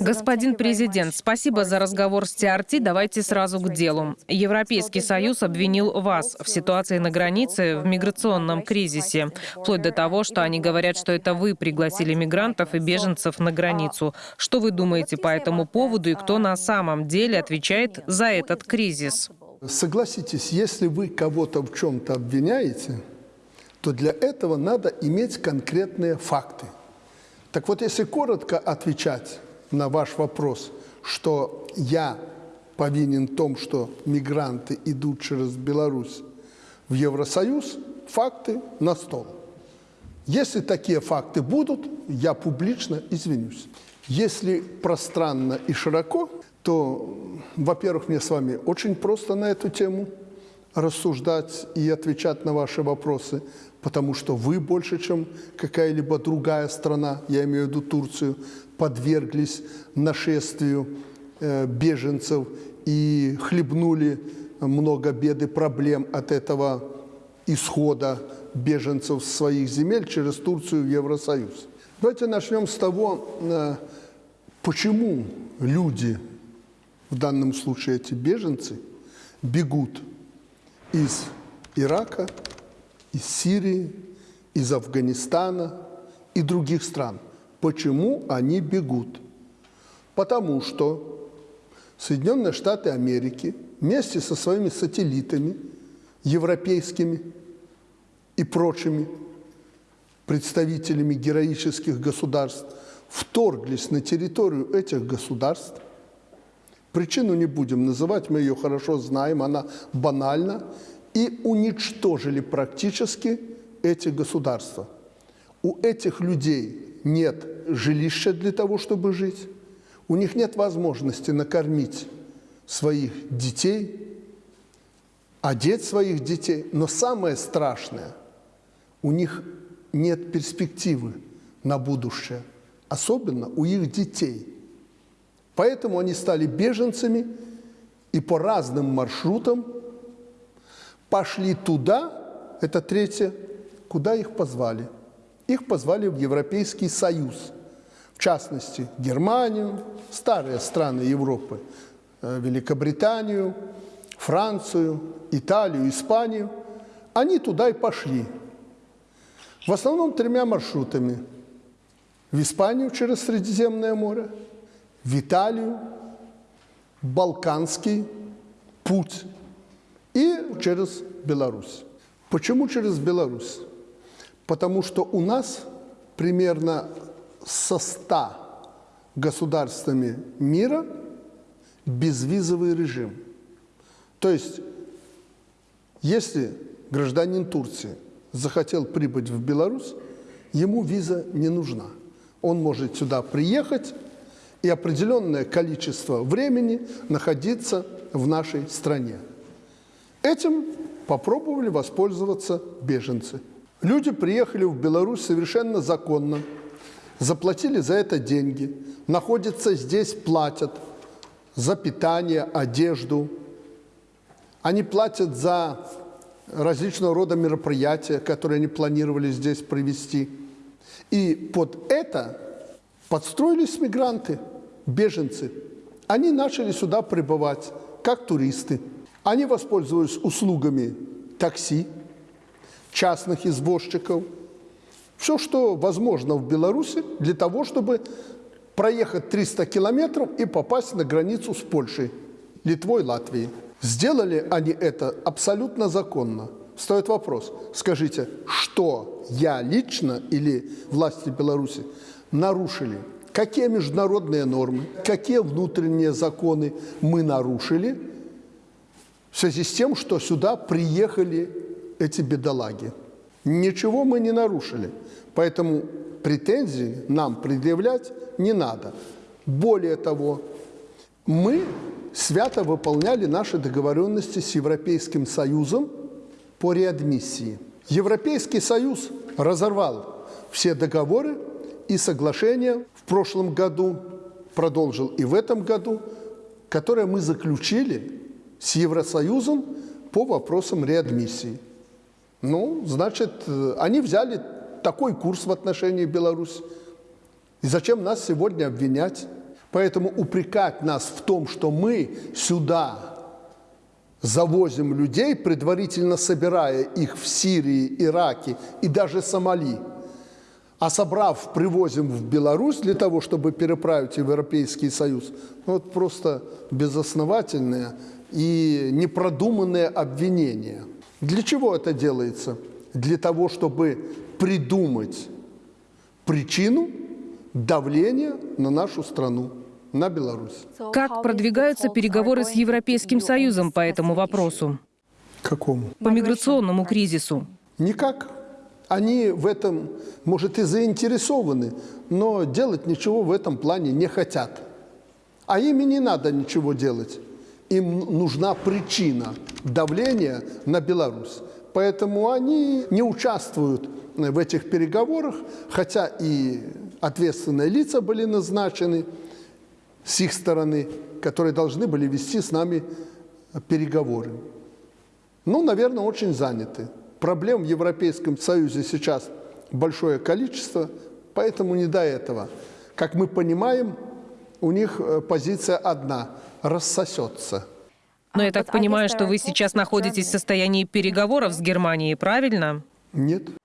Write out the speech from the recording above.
Господин президент, спасибо за разговор с TRT. Давайте сразу к делу. Европейский Союз обвинил вас в ситуации на границе, в миграционном кризисе, вплоть до того, что они говорят, что это вы пригласили мигрантов и беженцев на границу. Что вы думаете по этому поводу и кто на самом деле отвечает за этот кризис? Согласитесь, если вы кого-то в чем-то обвиняете, то для этого надо иметь конкретные факты. Так вот, если коротко отвечать на ваш вопрос, что я повинен в том, что мигранты идут через Беларусь в Евросоюз, факты на стол. Если такие факты будут, я публично извинюсь. Если пространно и широко, то, во-первых, мне с вами очень просто на эту тему рассуждать и отвечать на ваши вопросы, потому что вы больше, чем какая-либо другая страна, я имею в виду Турцию, подверглись нашествию э, беженцев и хлебнули много бед и проблем от этого исхода беженцев с своих земель через Турцию в Евросоюз. Давайте начнем с того, э, почему люди в данном случае эти беженцы, бегут из Ирака, из Сирии, из Афганистана и других стран. Почему они бегут? Потому что Соединенные Штаты Америки вместе со своими сателлитами, европейскими и прочими представителями героических государств, вторглись на территорию этих государств – Причину не будем называть, мы ее хорошо знаем, она банальна. И уничтожили практически эти государства. У этих людей нет жилища для того, чтобы жить. У них нет возможности накормить своих детей, одеть своих детей. Но самое страшное, у них нет перспективы на будущее, особенно у их детей – Поэтому они стали беженцами и по разным маршрутам пошли туда, это третье, куда их позвали. Их позвали в Европейский Союз, в частности, Германию, старые страны Европы, э, Великобританию, Францию, Италию, Испанию. Они туда и пошли. В основном тремя маршрутами. В Испанию через Средиземное море – в Италию, Балканский путь и через Беларусь. Почему через Беларусь? Потому что у нас примерно со 100 государствами мира безвизовый режим. То есть, если гражданин Турции захотел прибыть в Беларусь, ему виза не нужна. Он может сюда приехать, и определенное количество времени находиться в нашей стране. Этим попробовали воспользоваться беженцы. Люди приехали в Беларусь совершенно законно, заплатили за это деньги, находятся здесь, платят за питание, одежду. Они платят за различного рода мероприятия, которые они планировали здесь провести. И под это подстроились мигранты – беженцы, они начали сюда прибывать как туристы. Они воспользовались услугами такси, частных извозчиков, все, что возможно в Беларуси для того, чтобы проехать 300 километров и попасть на границу с Польшей, Литвой, Латвией. Сделали они это абсолютно законно. Стоит вопрос, скажите, что я лично или власти Беларуси нарушили – какие международные нормы, какие внутренние законы мы нарушили в связи с тем, что сюда приехали эти бедолаги. Ничего мы не нарушили, поэтому претензий нам предъявлять не надо. Более того, мы свято выполняли наши договоренности с Европейским Союзом по реадмиссии. Европейский Союз разорвал все договоры и соглашения в прошлом году, продолжил и в этом году, которое мы заключили с Евросоюзом по вопросам реадмиссии. Ну, значит, они взяли такой курс в отношении Беларуси. И зачем нас сегодня обвинять? Поэтому упрекать нас в том, что мы сюда завозим людей, предварительно собирая их в Сирии, Ираке и даже Сомали, а собрав, привозим в Беларусь для того, чтобы переправить в Европейский Союз, ну, вот просто безосновательное и непродуманное обвинение. Для чего это делается? Для того, чтобы придумать причину давления на нашу страну, на Беларусь. Как продвигаются переговоры с Европейским Союзом по этому вопросу? Какому? По миграционному кризису? Никак. Они в этом, может, и заинтересованы, но делать ничего в этом плане не хотят. А им и не надо ничего делать. Им нужна причина давления на Беларусь. Поэтому они не участвуют в этих переговорах, хотя и ответственные лица были назначены с их стороны, которые должны были вести с нами переговоры. Ну, наверное, очень заняты. Проблем в Европейском Союзе сейчас большое количество, поэтому не до этого. Как мы понимаем, у них э, позиция одна – рассосется. Но я так понимаю, что вы сейчас находитесь в состоянии переговоров с Германией, правильно? Нет.